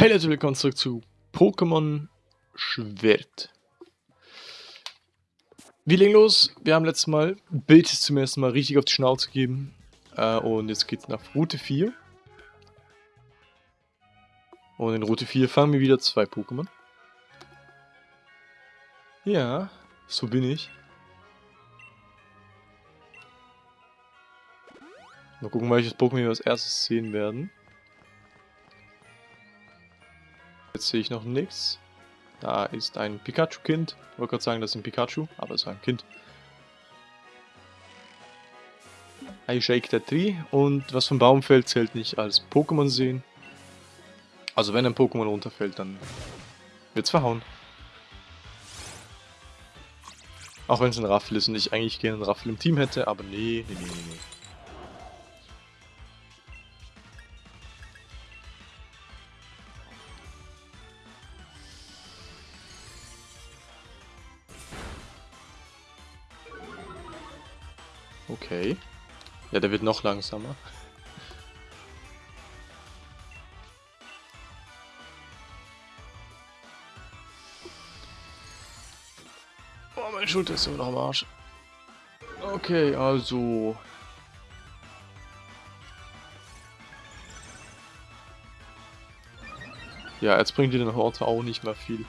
Hey Leute, willkommen zurück zu Pokémon Schwert. Wir legen los. Wir haben letztes Mal Bildes zum ersten Mal richtig auf die Schnauze gegeben. Äh, und jetzt geht's nach Route 4. Und in Route 4 fangen wir wieder zwei Pokémon. Ja, so bin ich. Mal gucken, welches Pokémon wir als erstes sehen werden. Jetzt sehe ich noch nichts. Da ist ein Pikachu-Kind. Wollte gerade sagen, das ist ein Pikachu, aber es ist ein Kind. I shake that tree. Und was vom Baum fällt, zählt nicht als Pokémon sehen. Also wenn ein Pokémon runterfällt, dann wird es verhauen. Auch wenn es ein Raffel ist und ich eigentlich gerne einen Raffel im Team hätte, aber nee, nee, nee, nee, Okay. Ja, der wird noch langsamer. Oh, meine Schulter ist immer noch am Arsch. Okay, also... Ja, jetzt bringt dir den Horte auch nicht mehr viel.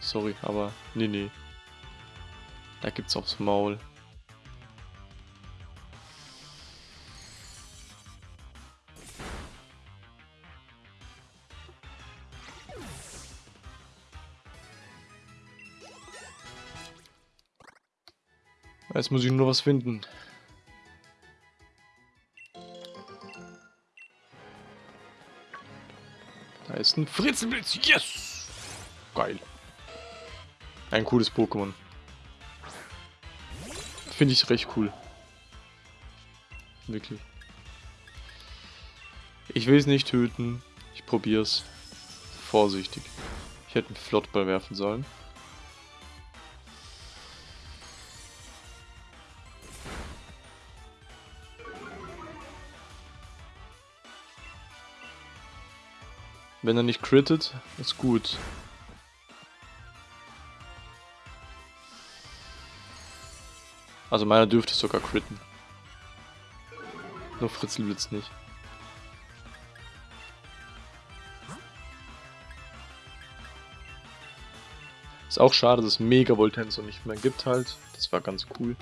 Sorry, aber nee, nee. Da gibt's aufs Maul. Jetzt muss ich nur was finden. Da ist ein Fritzelblitz. Yes! Geil. Ein cooles Pokémon. Finde ich recht cool. Wirklich. Ich will es nicht töten. Ich probiere es. Vorsichtig. Ich hätte einen Flottball werfen sollen. Wenn er nicht crittet, ist gut. Also meiner dürfte sogar critten. Nur Fritzelblitz nicht. Ist auch schade, dass Mega Voltensor nicht mehr gibt halt. Das war ganz cool.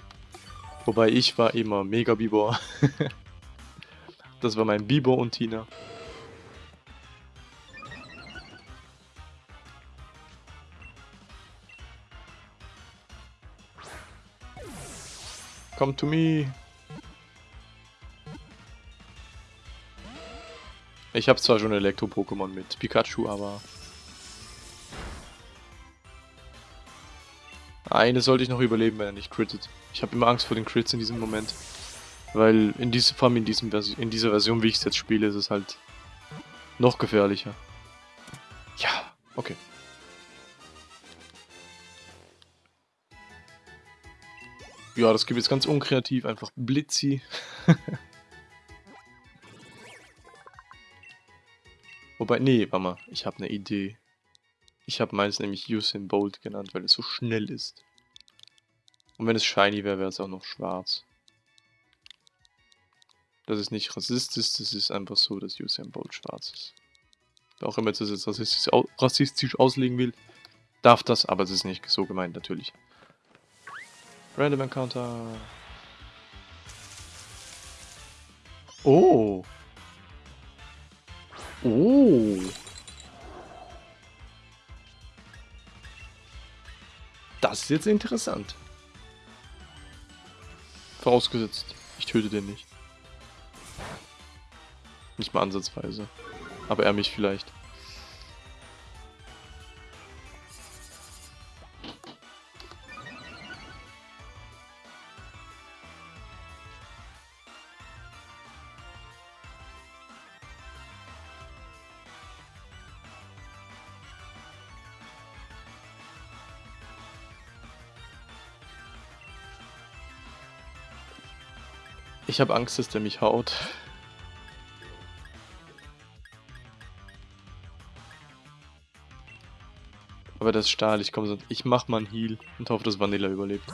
Wobei ich war immer Mega Bibor. das war mein Bibor und Tina. Come to me. Ich habe zwar schon Elektro-Pokémon mit Pikachu, aber... Eine sollte ich noch überleben, wenn er nicht crittet. Ich habe immer Angst vor den Crits in diesem Moment. Weil in diesem, allem in, diesem in dieser Version, wie ich es jetzt spiele, ist es halt noch gefährlicher. Ja, okay. Ja, das gibt jetzt ganz unkreativ, einfach Blitzi. Wobei, nee, warte mal, ich habe eine Idee. Ich habe meins nämlich Usain Bolt genannt, weil es so schnell ist. Und wenn es shiny wäre, wäre es auch noch schwarz. Das ist nicht rassistisch, das ist einfach so, dass Usain Bolt schwarz ist. Wer auch immer das jetzt rassistisch, rassistisch auslegen will, darf das, aber es ist nicht so gemeint, natürlich. Random Encounter. Oh. Oh. Das ist jetzt interessant. Vorausgesetzt, ich töte den nicht. Nicht mal ansatzweise. Aber er mich vielleicht. Ich habe Angst, dass der mich haut. Aber das ist Stahl, ich komme sonst. Ich mach mal einen Heal und hoffe, dass Vanilla überlebt.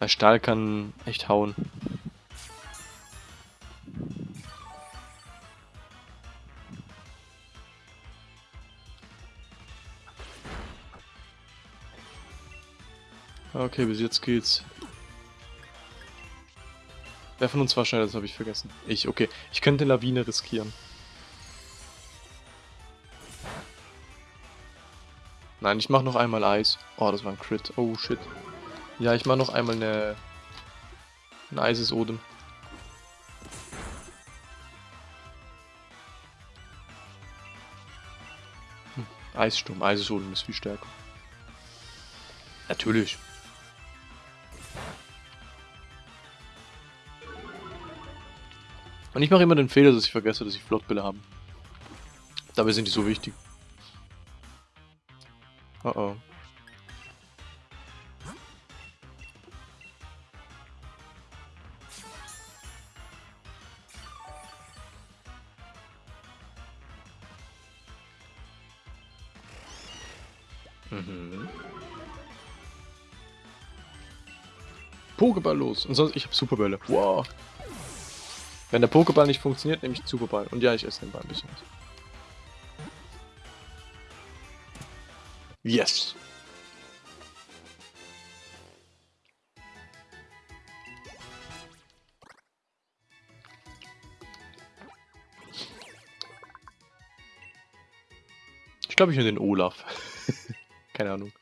Weil Stahl kann echt hauen. Okay, bis jetzt geht's. Wer von uns war schneller, das habe ich vergessen. Ich, okay. Ich könnte Lawine riskieren. Nein, ich mache noch einmal Eis. Oh, das war ein Crit. Oh, shit. Ja, ich mache noch einmal eine... Ein Eises Odem. Hm. Eissturm. Eises Odem ist viel stärker. Natürlich. Und ich mache immer den Fehler, dass ich vergesse, dass ich Flottbälle habe. Dabei sind die so wichtig. Oh oh. Mhm. Pokéball los. Und sonst, ich habe Superbälle. Wow. Wenn der Pokéball nicht funktioniert, nehme ich Superball. Und ja, ich esse den Ball ein bisschen. Yes. Ich glaube, ich nehme den Olaf. Keine Ahnung.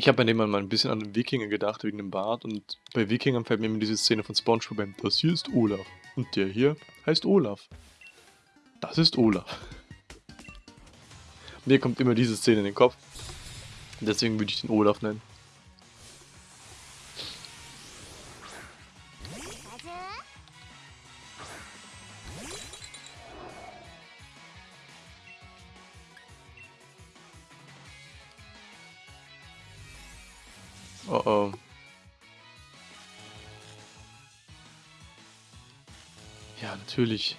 Ich habe bei dem mal ein bisschen an Wikinger gedacht, wegen dem Bart. Und bei Wikingern fällt mir immer diese Szene von Spongebob ein. Das hier ist Olaf. Und der hier heißt Olaf. Das ist Olaf. Mir kommt immer diese Szene in den Kopf. Deswegen würde ich den Olaf nennen. Natürlich.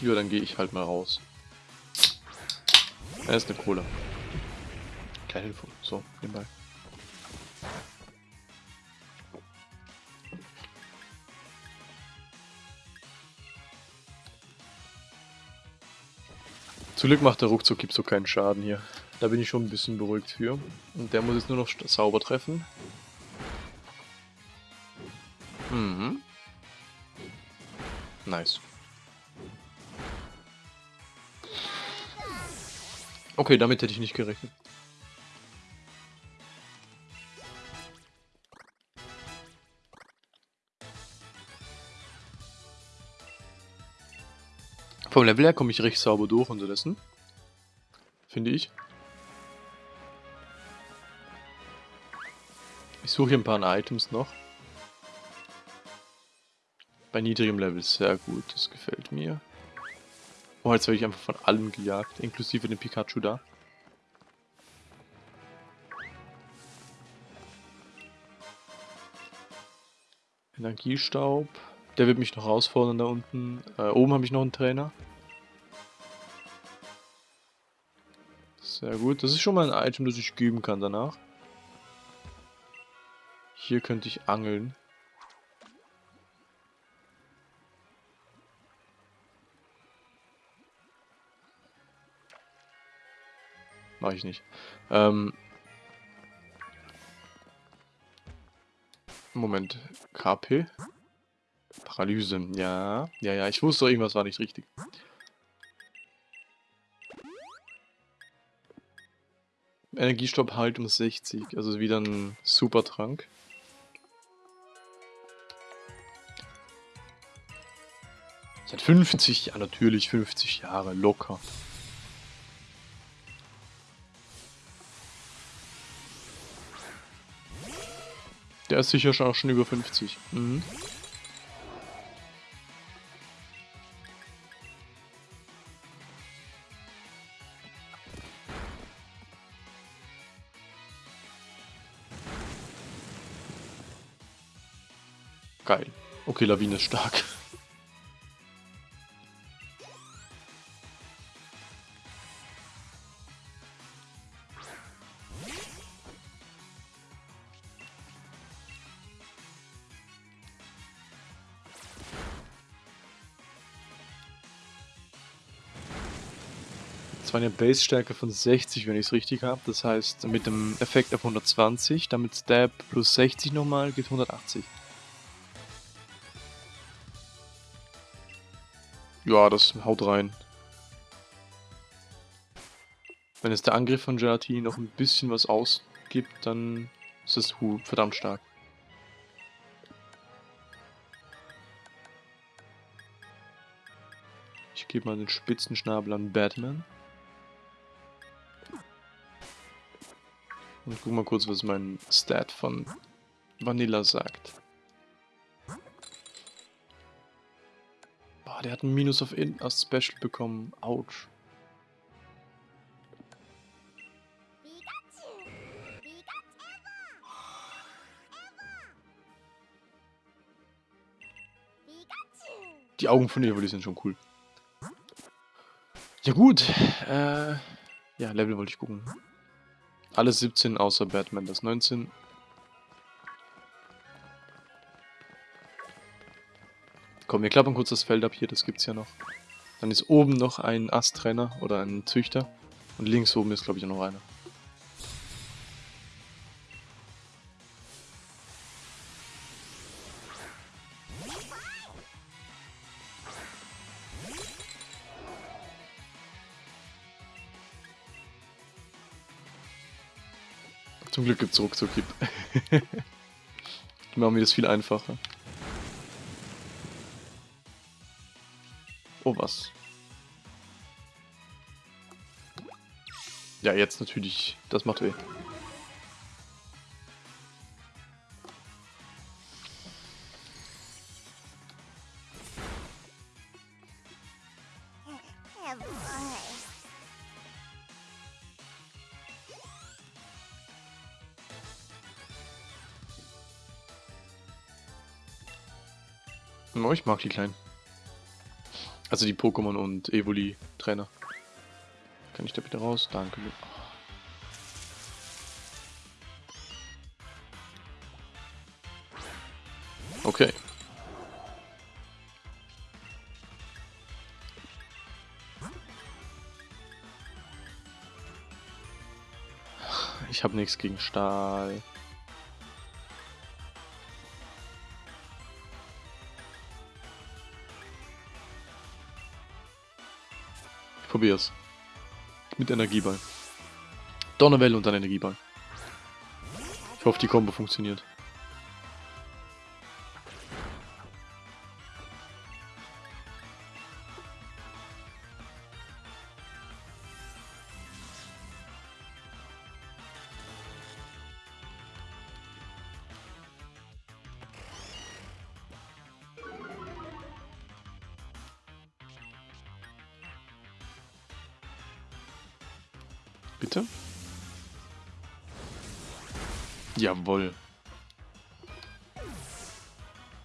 Ja, dann gehe ich halt mal raus. Er ist eine Cola. Kleine Info. So, nebenbei. Zum Glück macht der ruckzuck gibt so keinen Schaden hier. Da bin ich schon ein bisschen beruhigt für. Und der muss jetzt nur noch sauber treffen. Mhm. Nice. Okay, damit hätte ich nicht gerechnet. Vom Level her komme ich recht sauber durch unterdessen. Finde ich. Ich suche hier ein paar Items noch. Bei niedrigem Level sehr gut, das gefällt mir. Oh, jetzt werde ich einfach von allem gejagt, inklusive dem Pikachu da. Energiestaub. Der wird mich noch herausfordern da unten. Äh, oben habe ich noch einen Trainer. Sehr gut. Das ist schon mal ein Item, das ich geben kann danach. Hier könnte ich angeln. Mache ich nicht. Ähm Moment. KP? Paralyse. Ja. Ja, ja. Ich wusste, irgendwas war nicht richtig. Energiestopp halt um 60. Also wieder ein super Trank. Seit 50, ja natürlich 50 Jahre, locker. Der ist sicher schon, auch schon über 50. Mhm. Geil. Okay, Lawine ist stark. Das war eine Base-Stärke von 60, wenn ich es richtig habe. Das heißt, mit dem Effekt auf 120, damit Stab plus 60 nochmal, geht 180. Ja, das haut rein. Wenn es der Angriff von Gelatini noch ein bisschen was ausgibt, dann ist das Hu verdammt stark. Ich gebe mal den Spitzenschnabel an Batman. Und guck mal kurz, was mein Stat von Vanilla sagt. Boah, der hat ein Minus auf, In auf Special bekommen. Autsch. Die Augen von Evoli sind schon cool. Ja gut. Äh, ja, Level wollte ich gucken. Alles 17 außer Batman, das 19. Komm, wir klappern kurz das Feld ab hier, das gibt's ja noch. Dann ist oben noch ein Astrenner oder ein Züchter. Und links oben ist, glaube ich, noch einer. Glück gibt es Ruckzuck-Hip. Die machen mir das viel einfacher. Oh, was? Ja, jetzt natürlich. Das macht weh. Oh, ich mag die kleinen. Also die Pokémon und Evoli-Trainer. Kann ich da bitte raus? Danke. Okay. Ich habe nichts gegen Stahl. Probier's. Mit Energieball. Donnerwelle und dann Energieball. Ich hoffe, die Kombo funktioniert.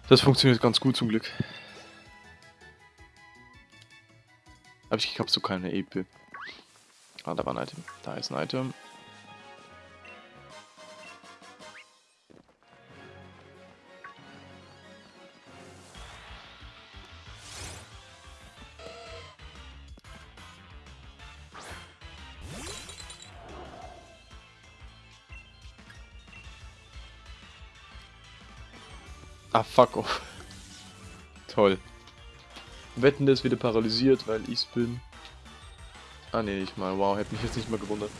Das funktioniert ganz gut zum Glück. Aber ich habe so keine EP. Ah, da war ein Item. Da ist ein Item. Ah, fuck off. Toll. Wetten, der ist wieder paralysiert, weil ich's bin. Ah, ne, nicht mal. Wow, hätte mich jetzt nicht mal gewundert.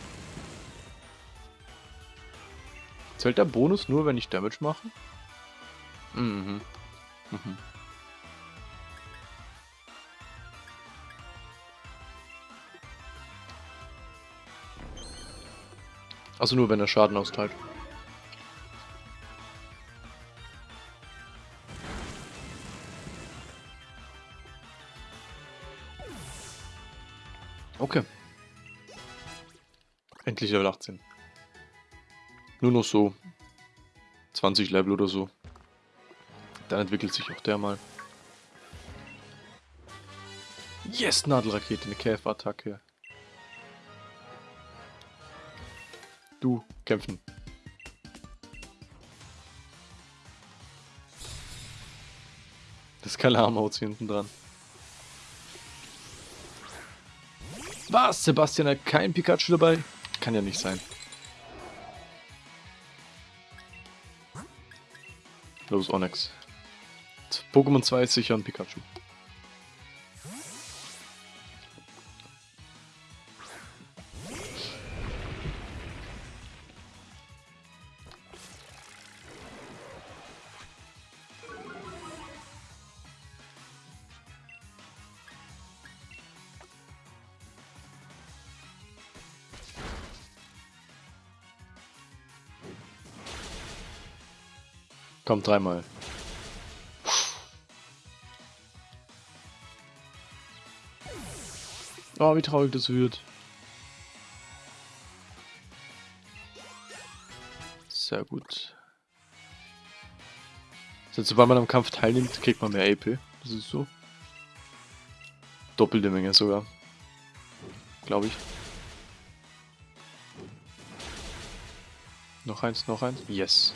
Zählt der Bonus nur, wenn ich Damage mache? Mhm. Mhm. Also nur, wenn er Schaden austeilt. Endlich Level 18. Nur noch so 20 Level oder so. Dann entwickelt sich auch der mal. Yes, Nadelrakete, eine Käferattacke. Du, kämpfen. Das Kalamhaut hier hinten dran. Was? Sebastian hat kein Pikachu dabei? Kann ja nicht sein. Los, Onyx. Pokémon 2 ist sicher ein Pikachu. Komm, dreimal. Oh, wie traurig das wird. Sehr gut. Sobald man am Kampf teilnimmt, kriegt man mehr AP. Das ist so. Doppelte Menge sogar. Glaube ich. Noch eins, noch eins. Yes.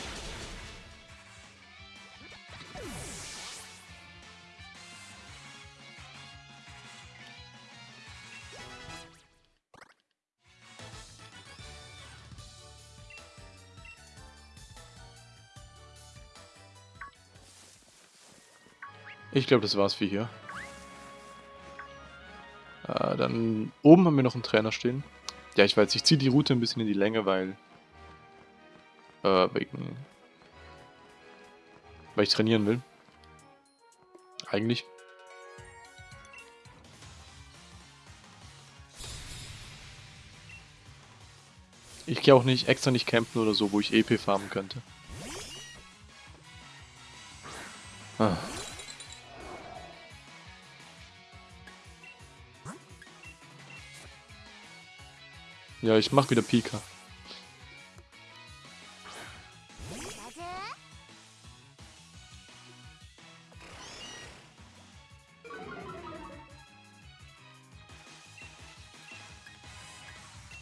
Ich glaube, das war's für hier. Äh, dann oben haben wir noch einen Trainer stehen. Ja, ich weiß, ich ziehe die Route ein bisschen in die Länge, weil... Äh, wegen... Weil ich trainieren will. Eigentlich. Ich gehe auch nicht extra nicht campen oder so, wo ich EP farmen könnte. Ah. Ja, ich mach wieder Pika.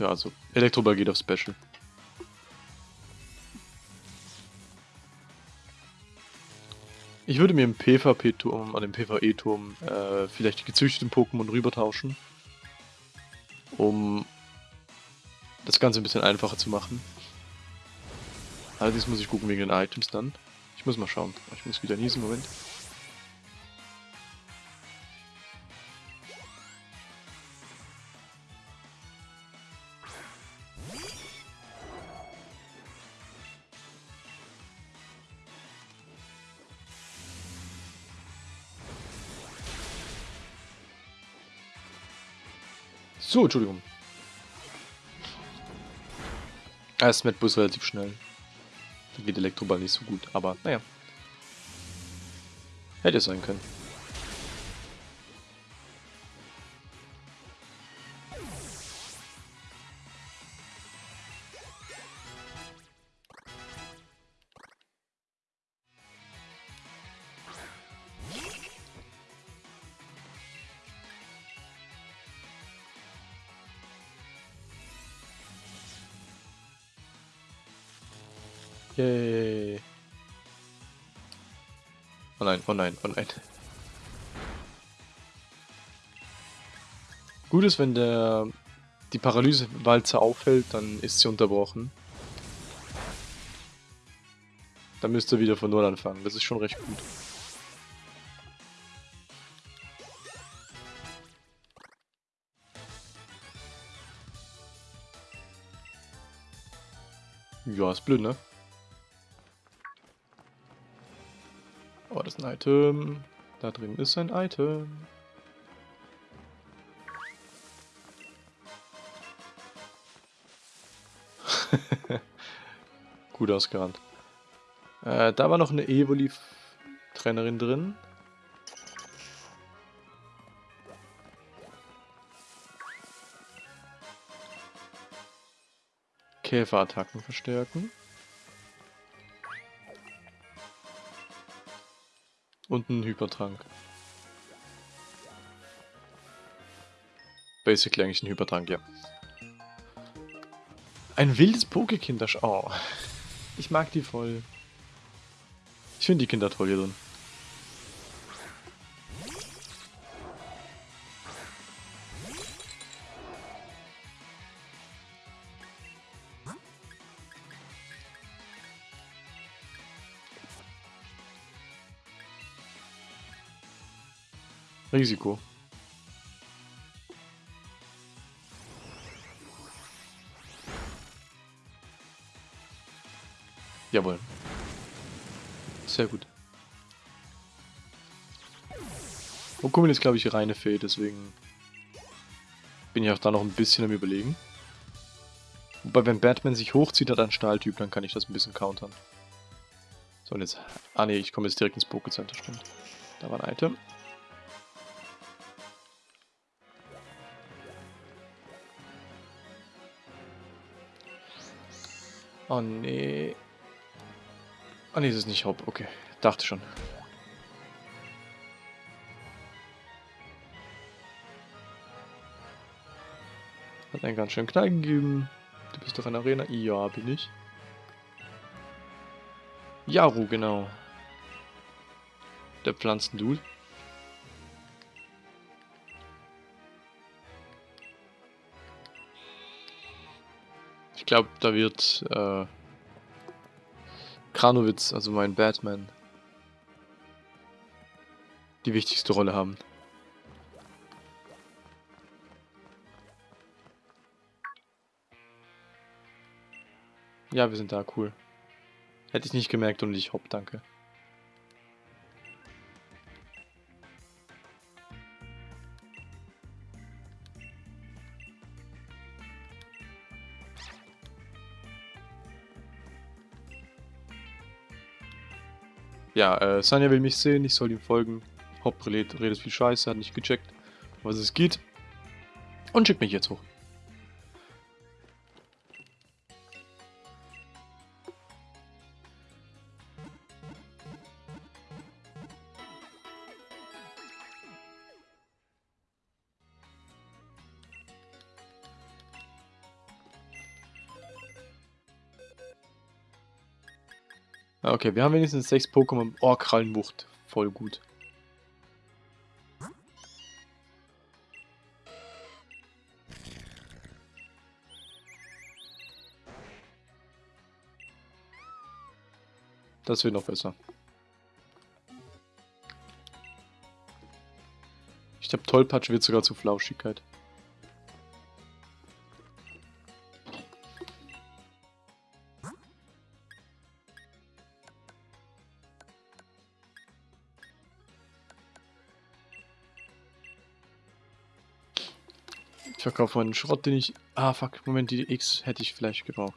Ja, also Elektroball geht auf Special. Ich würde mir im PvP-Turm, an dem PvE-Turm, äh, vielleicht die gezüchteten Pokémon rübertauschen. Um Ganze ein bisschen einfacher zu machen. Allerdings muss ich gucken wegen den Items dann. Ich muss mal schauen. Ich muss wieder niesen, Moment. So, Entschuldigung. Er ist mit Bus relativ schnell. Da geht Elektroball nicht so gut, aber naja. Hätte sein können. Nein, oh nein, oh nein. Gut ist, wenn der die Paralysewalze auffällt, dann ist sie unterbrochen. Dann müsst ihr wieder von Null anfangen. Das ist schon recht gut. Ja, ist blöd, ne? Ein Item. Da drin ist ein Item. Gut ausgerannt. Äh, da war noch eine Evoli-Trainerin drin. Käferattacken verstärken. Und ein Hypertrank. Basically eigentlich ein Hypertrank, ja. Ein wildes Pokekinder. Oh. Ich mag die voll. Ich finde die Kinder toll hier drin. Risiko. Jawohl. Sehr gut. Okumin ist, glaube ich, reine Fee, deswegen bin ich auch da noch ein bisschen am überlegen. Wobei, wenn Batman sich hochzieht, hat ein Stahltyp, dann kann ich das ein bisschen countern. So, und jetzt... Ah ne, ich komme jetzt direkt ins Pokécenter, stimmt. Da war ein Item. Oh nee. Ah nee, das ist nicht Haupt. Okay, dachte schon. Hat einen ganz schönen Knall gegeben. Du bist doch in der Arena? Ja, bin ich. Jaru, genau. Der Pflanzendude. Glaube, da wird äh, Kranowitz, also mein Batman, die wichtigste Rolle haben. Ja, wir sind da, cool. Hätte ich nicht gemerkt und ich hopp, danke. Ja, äh, Sanja will mich sehen, ich soll ihm folgen. Hopp redet, redet viel Scheiße, hat nicht gecheckt, was es geht. Und schickt mich jetzt hoch. Okay, wir haben wenigstens sechs Pokémon. Oh, Krallenwucht. Voll gut. Das wird noch besser. Ich glaube, Tollpatsch wird sogar zu Flauschigkeit. Ich verkaufe meinen Schrott, den ich... Ah, fuck, Moment, die X hätte ich vielleicht gebraucht.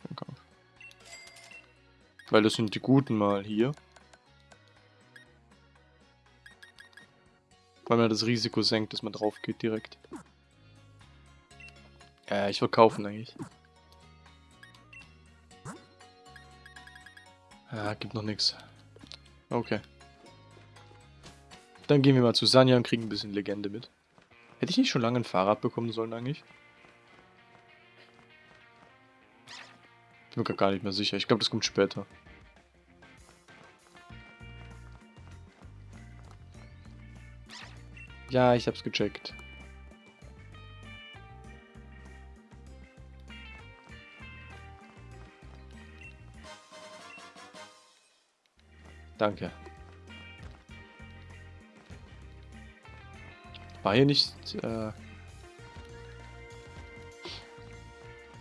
Weil das sind die guten mal hier. Weil man das Risiko senkt, dass man drauf geht direkt. Ja, ich verkaufe eigentlich. Ja, gibt noch nichts. Okay. Dann gehen wir mal zu Sanja und kriegen ein bisschen Legende mit. Hätte ich nicht schon lange ein Fahrrad bekommen sollen eigentlich? Bin mir gar nicht mehr sicher. Ich glaube, das kommt später. Ja, ich hab's gecheckt. Danke. War hier nicht... Äh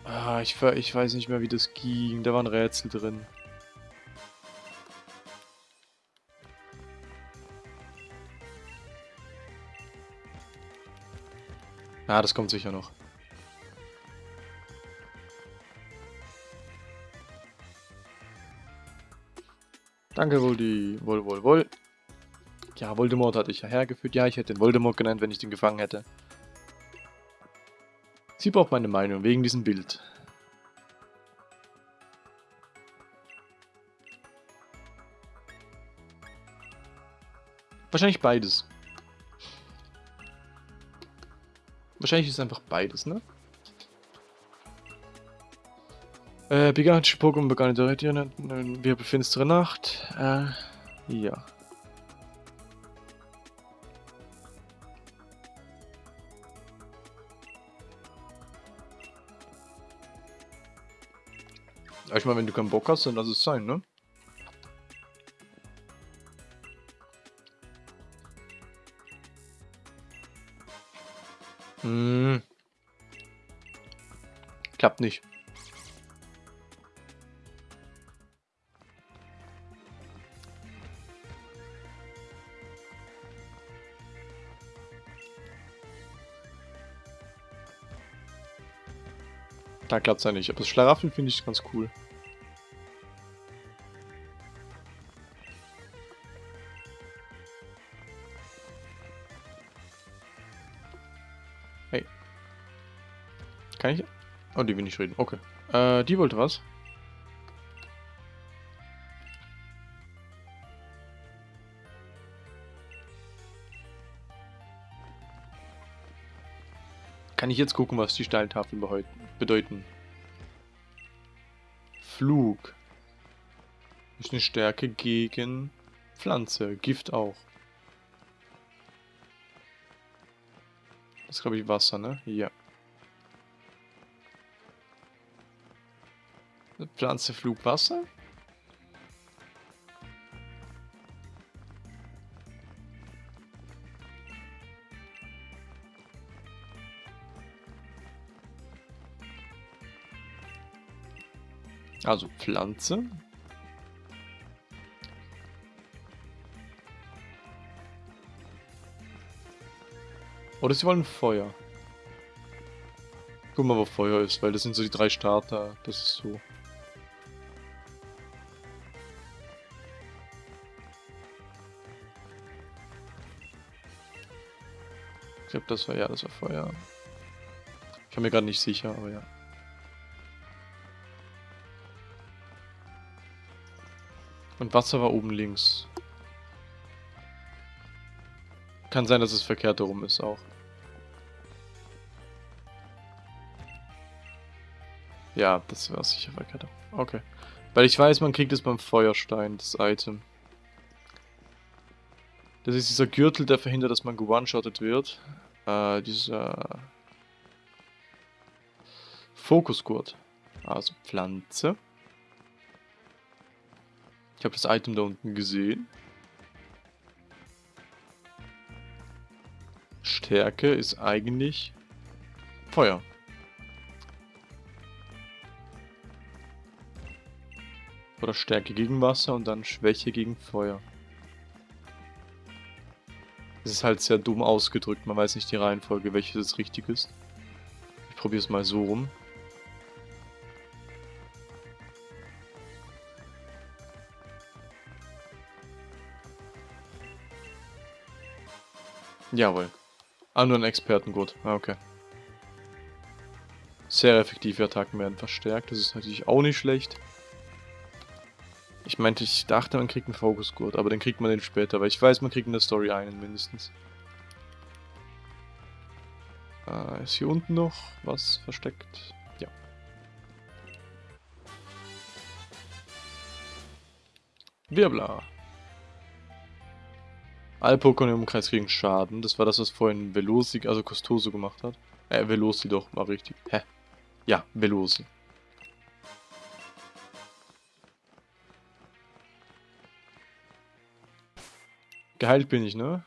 ah, ich, ich weiß nicht mehr, wie das ging. Da waren Rätsel drin. Ah, das kommt sicher noch. Danke, Voldi. Wohl, wohl, wohl. Ja, Voldemort hatte ich ja hergeführt. Ja, ich hätte den Voldemort genannt, wenn ich den gefangen hätte. Sie braucht meine Meinung wegen diesem Bild. Wahrscheinlich beides. Wahrscheinlich ist es einfach beides, ne? Äh, gigantische Pokémon begannen direkt hier. Wir befinstere Nacht. Äh, ja. Ich meine, wenn du keinen Bock hast, dann lass es sein, ne? Hm. Klappt nicht. Da klappt es ja nicht. Aber das Schlaraffen finde ich ganz cool. Oh, die will nicht reden. Okay. Äh, die wollte was. Kann ich jetzt gucken, was die Steiltafeln bedeuten? Flug. Ist eine Stärke gegen Pflanze. Gift auch. Das ist, glaube ich, Wasser, ne? Ja. Pflanze, Flug, Wasser? Also Pflanze. Oder sie wollen Feuer. Guck mal, wo Feuer ist, weil das sind so die drei Starter. Das ist so. Glaube, das war ja, das war Feuer. Ich bin mir gerade nicht sicher, aber ja. Und Wasser war oben links. Kann sein, dass es verkehrt herum ist auch. Ja, das war sicher verkehrt. Okay. Weil ich weiß, man kriegt es beim Feuerstein, das Item. Das ist dieser Gürtel, der verhindert, dass man gewone-shottet wird. Äh, dieser... Fokusgurt. Also Pflanze. Ich habe das Item da unten gesehen. Stärke ist eigentlich Feuer. Oder Stärke gegen Wasser und dann Schwäche gegen Feuer. Das ist halt sehr dumm ausgedrückt, man weiß nicht die Reihenfolge, welches richtig ist. Ich probiere es mal so rum. Jawohl. Ah, nur ein Expertengurt. Ah, okay. Sehr effektive Attacken werden verstärkt. Das ist natürlich auch nicht schlecht. Ich meinte, ich dachte, man kriegt einen Fokusgurt, aber dann kriegt man den später, weil ich weiß, man kriegt in der Story einen mindestens. Äh, ist hier unten noch was versteckt? Ja. Wirbler. Alle Pokémon im Umkreis kriegen Schaden. Das war das, was vorhin Velosi, also Costoso gemacht hat. Äh, Velosi doch, war richtig. Hä? Ja, Velosi. Geheilt bin ich, ne?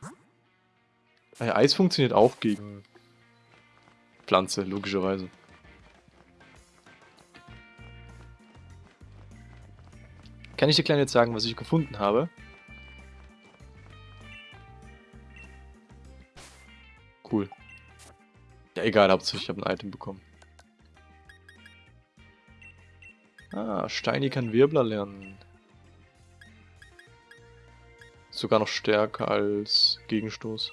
Äh, Eis funktioniert auch gegen Pflanze, logischerweise. Kann ich dir klein jetzt sagen, was ich gefunden habe? Cool. Ja, egal, hauptsächlich ich habe ein Item bekommen. Ah, Steini kann Wirbler lernen. Sogar noch stärker als Gegenstoß.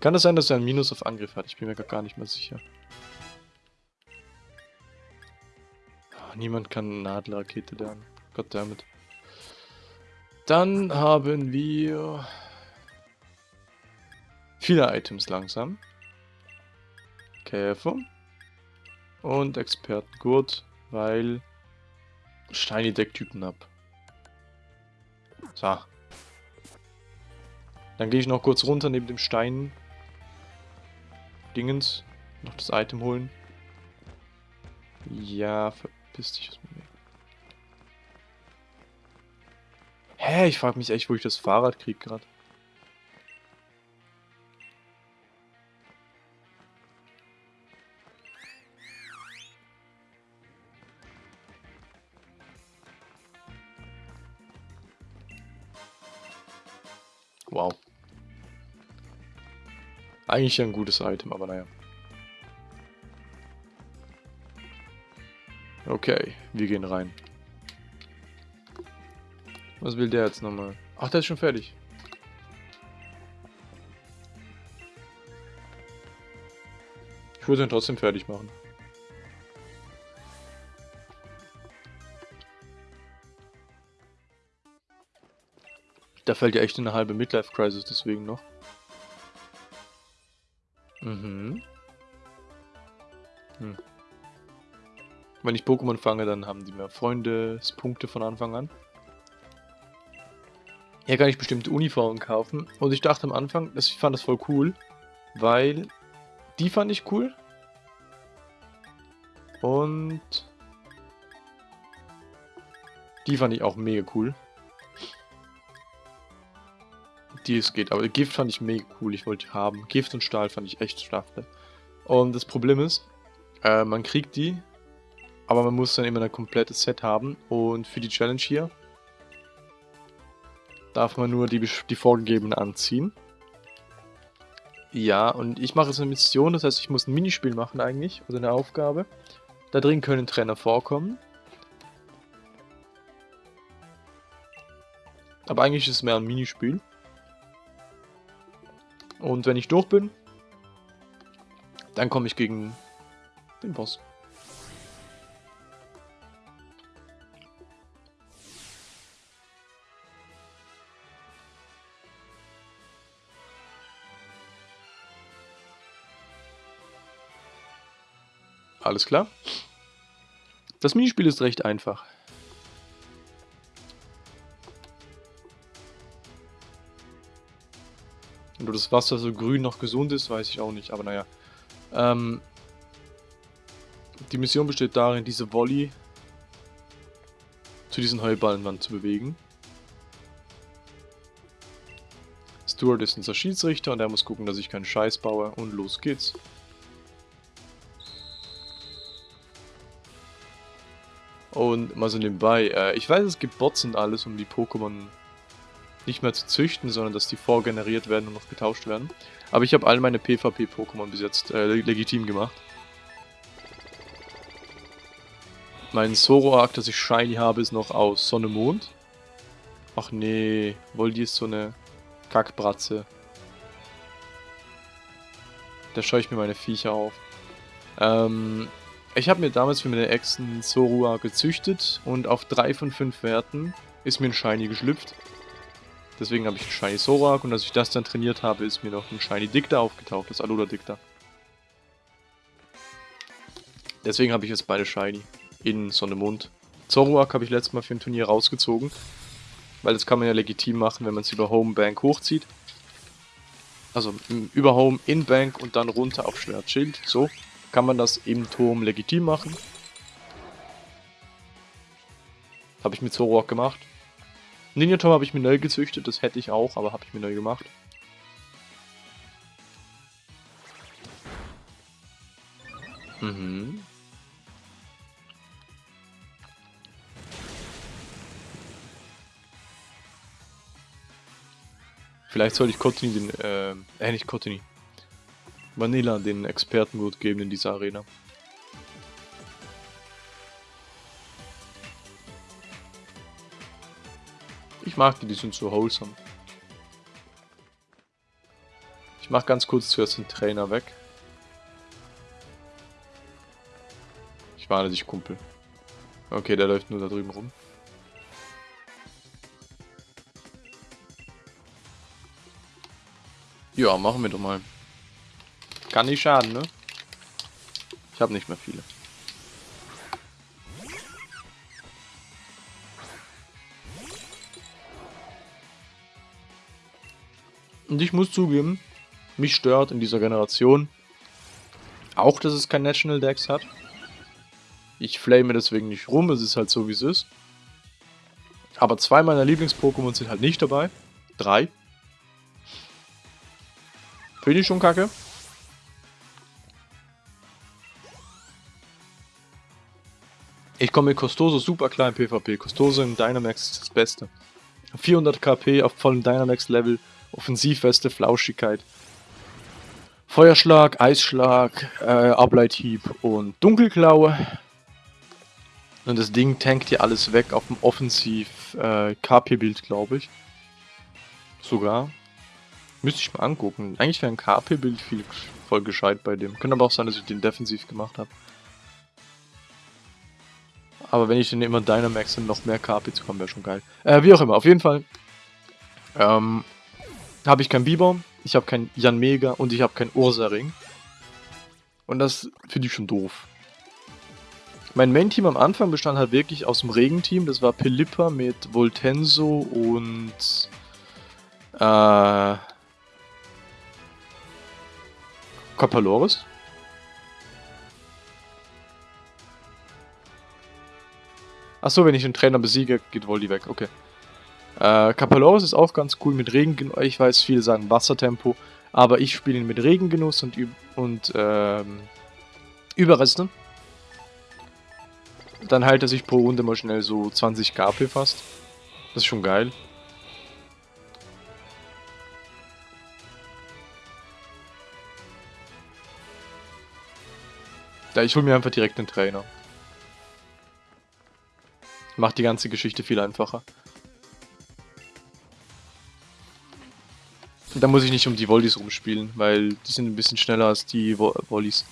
Kann das sein, dass er ein Minus auf Angriff hat? Ich bin mir gar nicht mehr sicher. Oh, niemand kann Nadelrakete lernen. Goddammit. Dann haben wir viele Items langsam. Käfer. Und Expertengurt, weil Shiny Decktypen ab. So. Dann gehe ich noch kurz runter neben dem Stein. Dingens. Noch das Item holen. Ja, verpiss dich aus mir. Hä, ich frage mich echt, wo ich das Fahrrad krieg gerade. Eigentlich ein gutes Item, aber naja. Okay, wir gehen rein. Was will der jetzt nochmal? Ach, der ist schon fertig. Ich würde ihn trotzdem fertig machen. Da fällt ja echt eine halbe Midlife-Crisis deswegen noch. Mhm. Hm. Wenn ich Pokémon fange, dann haben die mehr Freundespunkte von Anfang an. Hier kann ich bestimmte Uniformen kaufen. Und ich dachte am Anfang, ich fand das voll cool, weil die fand ich cool. Und die fand ich auch mega cool die es geht. Aber Gift fand ich mega cool, ich wollte haben. Gift und Stahl fand ich echt stark. Und das Problem ist, äh, man kriegt die, aber man muss dann immer ein komplettes Set haben. Und für die Challenge hier darf man nur die, die vorgegebenen anziehen. Ja, und ich mache jetzt eine Mission, das heißt, ich muss ein Minispiel machen eigentlich, also eine Aufgabe. Da drin können Trainer vorkommen. Aber eigentlich ist es mehr ein Minispiel. Und wenn ich durch bin, dann komme ich gegen den Boss. Alles klar. Das Minispiel ist recht einfach. Ob das Wasser so grün noch gesund ist, weiß ich auch nicht, aber naja. Ähm, die Mission besteht darin, diese Volley zu diesen Heuballenwand zu bewegen. Stuart ist unser Schiedsrichter und er muss gucken, dass ich keinen Scheiß baue und los geht's. Und mal so nebenbei, äh, ich weiß es gibt Bots und alles, um die Pokémon nicht mehr zu züchten, sondern dass die vorgeneriert werden und noch getauscht werden. Aber ich habe all meine PvP-Pokémon bis jetzt äh, legitim gemacht. Mein Zoroark, das ich Shiny habe, ist noch aus Sonne Mond. Ach nee, Voldi ist so eine Kackbratze. Da schaue ich mir meine Viecher auf. Ähm, ich habe mir damals für meine Echsen Zorua gezüchtet und auf 3 von 5 Werten ist mir ein Shiny geschlüpft. Deswegen habe ich einen Shiny Sorak und als ich das dann trainiert habe, ist mir noch ein Shiny Dicta aufgetaucht, das Alola Dicta. Deswegen habe ich jetzt beide Shiny in Sonne Mond. Zoroark habe ich letztes Mal für ein Turnier rausgezogen, weil das kann man ja legitim machen, wenn man es über Home Bank hochzieht. Also über Home in Bank und dann runter auf Schwert Schild. So kann man das im Turm legitim machen. Habe ich mit Zoroark gemacht. Ninja Tom habe ich mir neu gezüchtet, das hätte ich auch, aber habe ich mir neu gemacht. Mhm. Vielleicht sollte ich Cottony den, äh, äh nicht Cottony. Vanilla den Expertengut geben in dieser Arena. Mag die, die sind so wholesome. Ich mach ganz kurz zuerst den Trainer weg. Ich warne dich, Kumpel. Okay, der läuft nur da drüben rum. Ja, machen wir doch mal. Kann nicht schaden, ne? Ich habe nicht mehr viele. Und ich muss zugeben, mich stört in dieser Generation auch, dass es kein National Dex hat. Ich flame deswegen nicht rum, es ist halt so, wie es ist. Aber zwei meiner Lieblings-Pokémon sind halt nicht dabei. Drei. Finde ich schon kacke. Ich komme mit Costoso super klar im PvP. Costoso in Dynamax ist das Beste. 400 KP auf vollem Dynamax-Level, Offensivweste, Flauschigkeit. Feuerschlag, Eisschlag, äh, Ableithieb und Dunkelklaue. Und das Ding tankt hier alles weg auf dem Offensiv-KP-Bild, äh, glaube ich. Sogar. Müsste ich mal angucken. Eigentlich wäre ein KP-Bild viel voll gescheit bei dem. Könnte aber auch sein, dass ich den defensiv gemacht habe. Aber wenn ich den immer Dynamax und noch mehr KP zu kommen, wäre schon geil. Äh, wie auch immer, auf jeden Fall. Ähm, habe ich kein Biber, ich habe kein Jan Mega und ich habe kein Ursaring. Und das finde ich schon doof. Mein Main-Team am Anfang bestand halt wirklich aus dem Regenteam. Das war Pelipper mit Voltenso und... Äh... Kapaloris. Achso, wenn ich den Trainer besiege, geht Voldi weg. Okay. Äh, ist auch ganz cool mit Regengenuss. Ich weiß, viele sagen Wassertempo. Aber ich spiele ihn mit Regengenuss und, und ähm, Überreste. Dann heilt er sich pro Runde mal schnell so 20 KP fast. Das ist schon geil. Ja, ich hole mir einfach direkt einen Trainer. Macht die ganze Geschichte viel einfacher. Da muss ich nicht um die Volleys rumspielen, weil die sind ein bisschen schneller als die Volleys.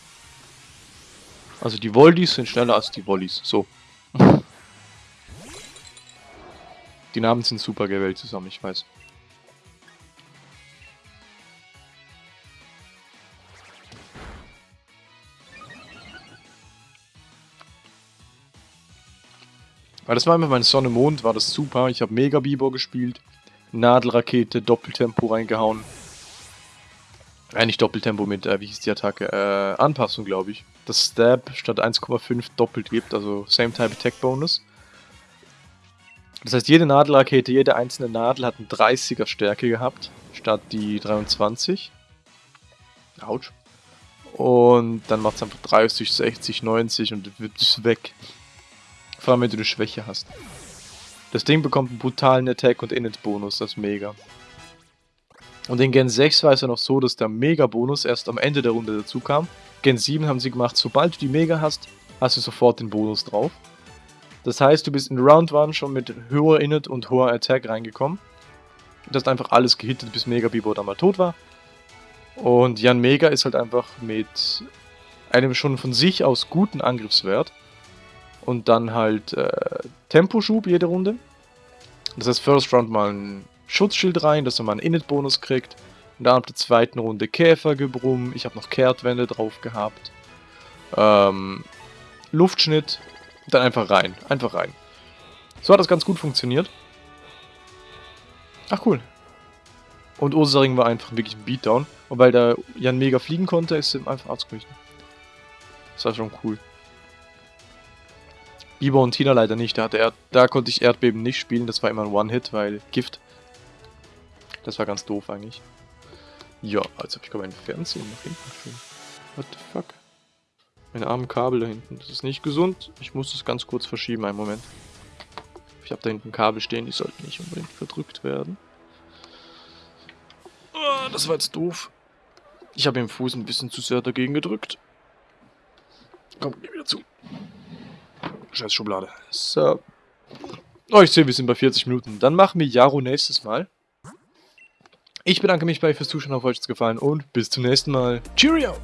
Also die Volleys sind schneller als die Volleys. So. die Namen sind super gewählt zusammen, ich weiß. Weil das war einfach meine Sonne Mond, war das super. Ich habe Mega Bibor gespielt. Nadelrakete, Doppeltempo reingehauen. Äh, nicht Doppeltempo mit, äh, wie hieß die Attacke? Äh, Anpassung, glaube ich. Das Stab statt 1,5 doppelt gibt, also Same Type Attack Bonus. Das heißt, jede Nadelrakete, jede einzelne Nadel hat eine 30er Stärke gehabt, statt die 23. Autsch. Und dann macht es einfach 30, 60, 90 und wird es weg. Vor allem, wenn du eine Schwäche hast. Das Ding bekommt einen brutalen Attack- und Init-Bonus, das ist mega. Und in Gen 6 war es ja noch so, dass der Mega-Bonus erst am Ende der Runde dazu kam. Gen 7 haben sie gemacht, sobald du die Mega hast, hast du sofort den Bonus drauf. Das heißt, du bist in Round 1 schon mit höher Init und hoher Attack reingekommen. Du hast einfach alles gehittet, bis Mega Bibo dann mal tot war. Und Jan Mega ist halt einfach mit einem schon von sich aus guten Angriffswert und dann halt äh, Temposchub jede Runde. Das heißt, First Round mal ein Schutzschild rein, dass man mal einen Init-Bonus kriegt. Und dann ab der zweiten Runde Käfergebrumm. Ich habe noch Kehrtwände drauf gehabt. Ähm, Luftschnitt. Dann einfach rein. Einfach rein. So hat das ganz gut funktioniert. Ach cool. Und Ursaring war einfach wirklich ein Beatdown. Und weil der Jan mega fliegen konnte, ist er einfach ausgewichen. Das war schon cool. Biber und Tina leider nicht. Da, hatte er, da konnte ich Erdbeben nicht spielen. Das war immer ein One-Hit, weil Gift. Das war ganz doof eigentlich. Ja, als habe ich gerade mein Fernsehen nach hinten geschoben. What the fuck? Meine armen Kabel da hinten. Das ist nicht gesund. Ich muss das ganz kurz verschieben, einen Moment. Ich habe da hinten Kabel stehen, die sollten nicht unbedingt verdrückt werden. Oh, das war jetzt doof. Ich habe im Fuß ein bisschen zu sehr dagegen gedrückt. Komm, geh wieder zu. Scheiß Schublade. So. Oh, ich sehe, wir sind bei 40 Minuten. Dann machen wir Jaro nächstes Mal. Ich bedanke mich bei euch fürs Zuschauen, auf euch es gefallen und bis zum nächsten Mal. Cheerio!